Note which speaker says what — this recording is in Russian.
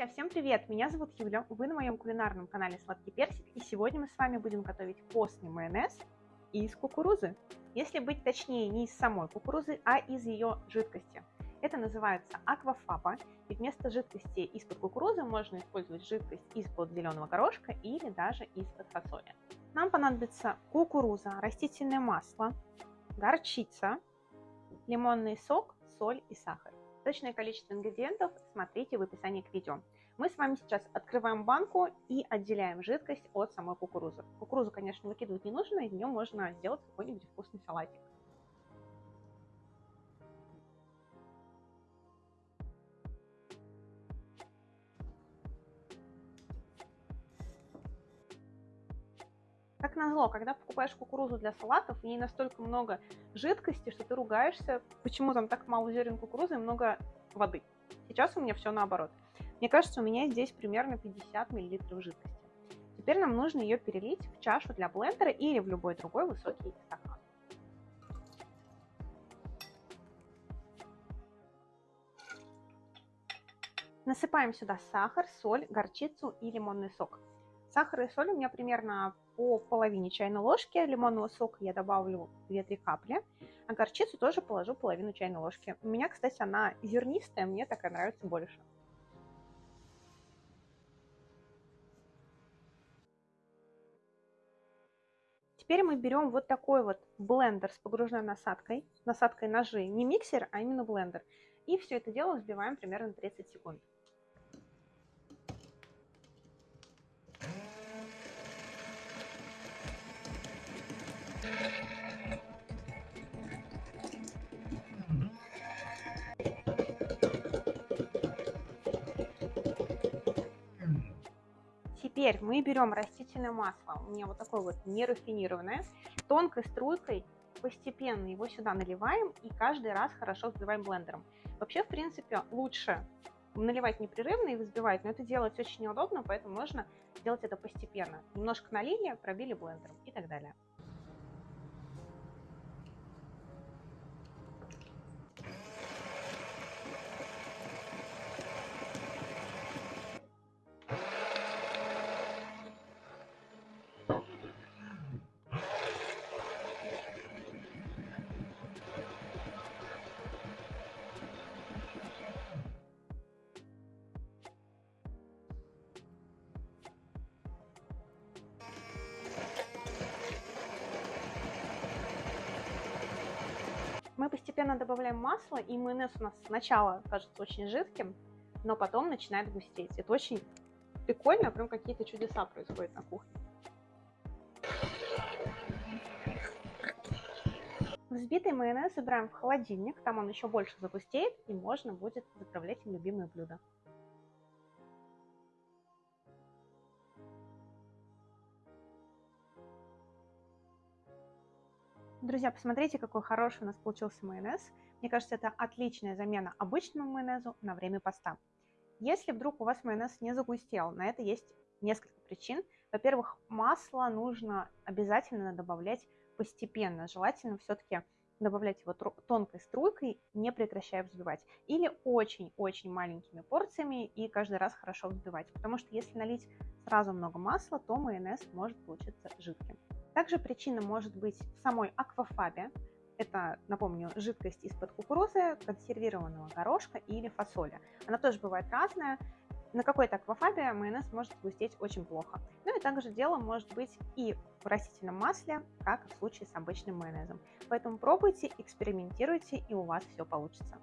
Speaker 1: Друзья, всем привет! Меня зовут Юля, вы на моем кулинарном канале Сладкий Персик, и сегодня мы с вами будем готовить постный майонез из кукурузы. Если быть точнее, не из самой кукурузы, а из ее жидкости. Это называется аквафаба, и вместо жидкости из-под кукурузы можно использовать жидкость из-под зеленого горошка или даже из-под фасоли. Нам понадобится кукуруза, растительное масло, горчица, лимонный сок, соль и сахар. Точное количество ингредиентов смотрите в описании к видео. Мы с вами сейчас открываем банку и отделяем жидкость от самой кукурузы. Кукурузу, конечно, выкидывать не нужно, из нее можно сделать какой-нибудь вкусный салатик. Назло, когда покупаешь кукурузу для салатов, в ней настолько много жидкости, что ты ругаешься, почему там так мало зерен кукурузы и много воды. Сейчас у меня все наоборот. Мне кажется, у меня здесь примерно 50 мл жидкости. Теперь нам нужно ее перелить в чашу для блендера или в любой другой высокий стакан. Насыпаем сюда сахар, соль, горчицу и лимонный сок. Сахар и соль у меня примерно по половине чайной ложки. Лимонного сока я добавлю 2-3 капли. А горчицу тоже положу половину чайной ложки. У меня, кстати, она зернистая, мне такая нравится больше. Теперь мы берем вот такой вот блендер с погружной насадкой, насадкой ножей, не миксер, а именно блендер. И все это дело взбиваем примерно 30 секунд. Теперь мы берем растительное масло, у меня вот такое вот нерафинированное, тонкой струйкой постепенно его сюда наливаем и каждый раз хорошо взбиваем блендером. Вообще, в принципе, лучше наливать непрерывно и взбивать, но это делать очень неудобно, поэтому можно делать это постепенно. Немножко налили, пробили блендером и так далее. Постепенно добавляем масло, и майонез у нас сначала кажется очень жидким, но потом начинает густеть. Это очень прикольно, прям какие-то чудеса происходят на кухне. Взбитый майонез забираем в холодильник, там он еще больше загустеет, и можно будет заправлять им любимые блюда. Друзья, посмотрите, какой хороший у нас получился майонез. Мне кажется, это отличная замена обычному майонезу на время поста. Если вдруг у вас майонез не загустел, на это есть несколько причин. Во-первых, масло нужно обязательно добавлять постепенно. Желательно все-таки добавлять его тонкой струйкой, не прекращая взбивать. Или очень-очень маленькими порциями и каждый раз хорошо взбивать. Потому что если налить сразу много масла, то майонез может получиться жидким. Также причина может быть в самой аквафабе. Это, напомню, жидкость из-под кукурузы, консервированного горошка или фасоли. Она тоже бывает разная. На какой-то аквафабе майонез может густеть очень плохо. Ну и также дело может быть и в растительном масле, как в случае с обычным майонезом. Поэтому пробуйте, экспериментируйте, и у вас все получится.